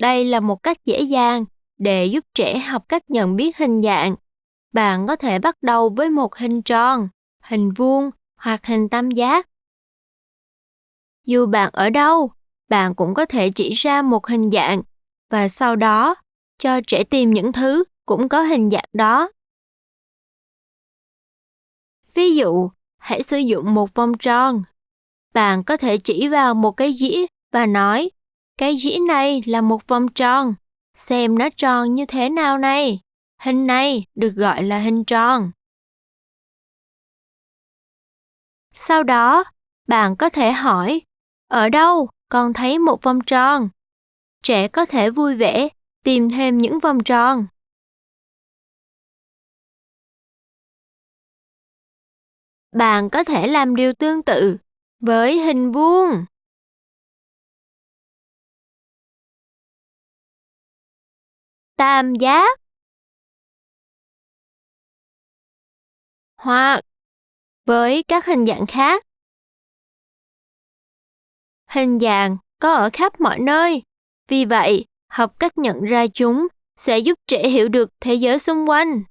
Đây là một cách dễ dàng để giúp trẻ học cách nhận biết hình dạng. Bạn có thể bắt đầu với một hình tròn, hình vuông hoặc hình tam giác. Dù bạn ở đâu, bạn cũng có thể chỉ ra một hình dạng và sau đó cho trẻ tìm những thứ cũng có hình dạng đó. Ví dụ, hãy sử dụng một vòng tròn. Bạn có thể chỉ vào một cái dĩa và nói, cái dĩ này là một vòng tròn, xem nó tròn như thế nào này. Hình này được gọi là hình tròn. Sau đó, bạn có thể hỏi, ở đâu con thấy một vòng tròn? Trẻ có thể vui vẻ tìm thêm những vòng tròn. Bạn có thể làm điều tương tự với hình vuông. Tam giác hoặc với các hình dạng khác. Hình dạng có ở khắp mọi nơi, vì vậy học cách nhận ra chúng sẽ giúp trẻ hiểu được thế giới xung quanh.